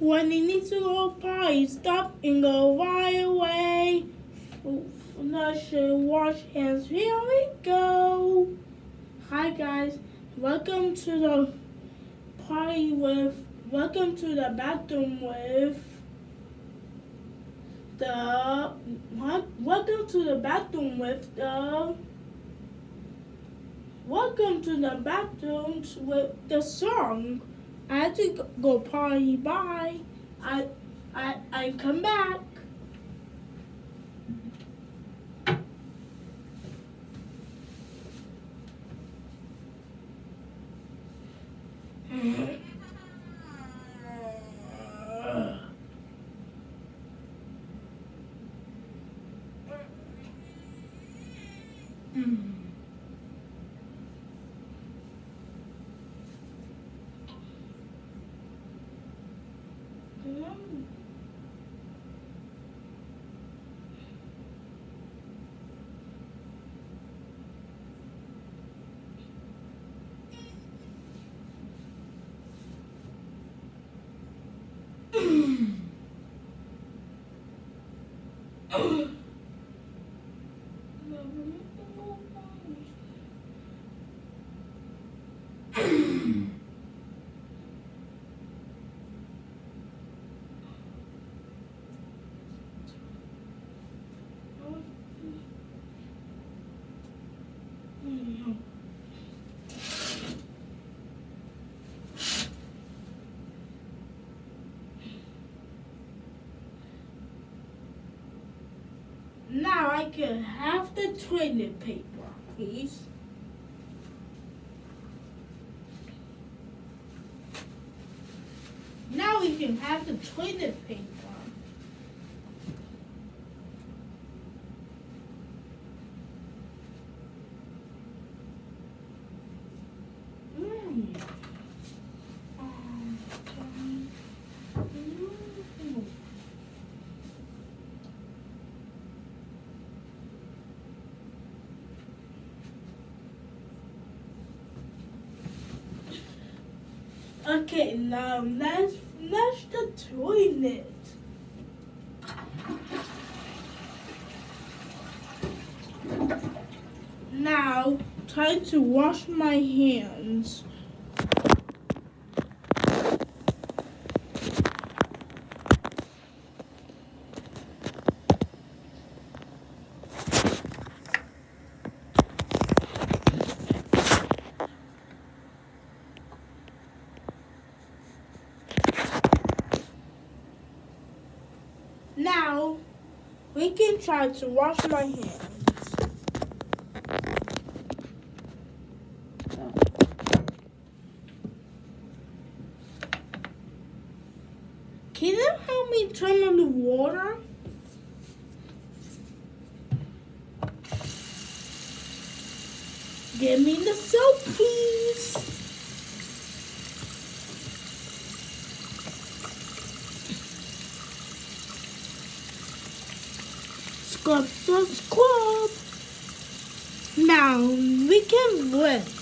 When he needs to go potty, stop and go right away. Flush and wash hands. Here we go. Hi guys, welcome to the party with. Welcome to the bathroom with the. What? Welcome to the bathroom with the. Welcome to the bathrooms with the song. I had to go party. Bye. I I I come back. Mm-hmm. Now I can have the toilet paper, please. Now we can have the toilet paper. Okay, now let's flush the toilet. Now, time to wash my hands. Now, we can try to wash my hands. Can you help me turn on the water? Give me the soap, please. Scrub, scrub. Now we can rinse.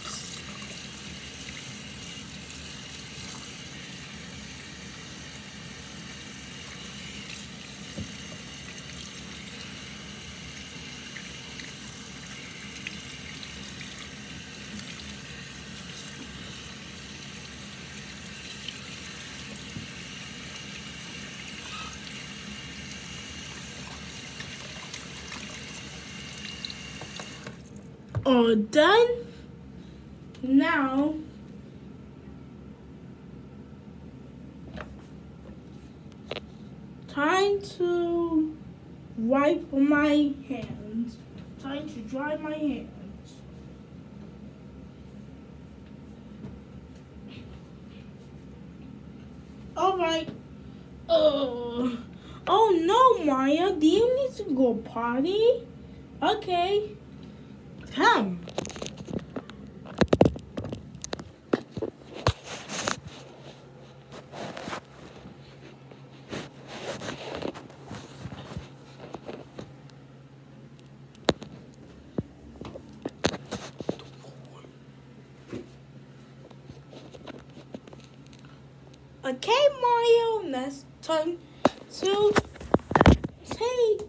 All done. Now time to wipe my hands. Time to dry my hands. All right. Oh, oh no, Maya. Do you need to go potty? Okay pen. Okay, Mario, next time to take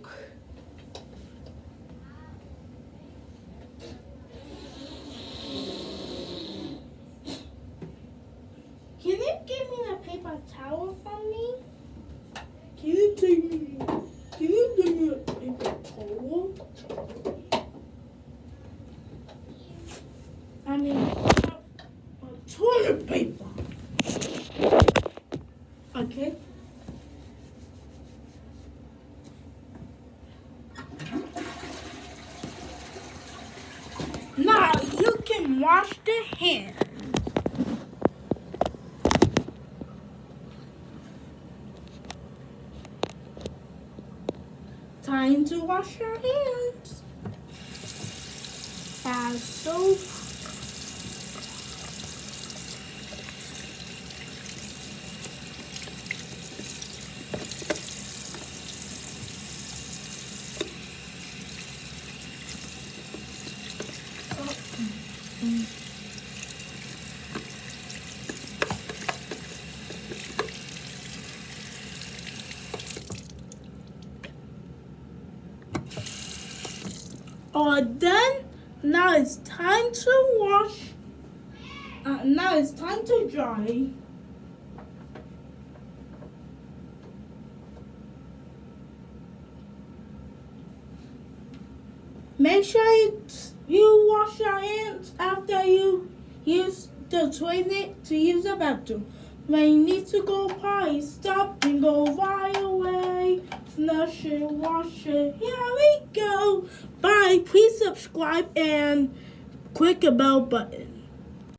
toilet paper. Okay. Now you can wash the hands. Time to wash your hands. Add soap. All done. Now it's time to wash. Uh, now it's time to dry. Make sure you wash your hands after you use the toilet to use the bathroom. When you need to go potty, stop and go right away. Flush it, wash it. Here we go. Bye. Please subscribe and click the bell button.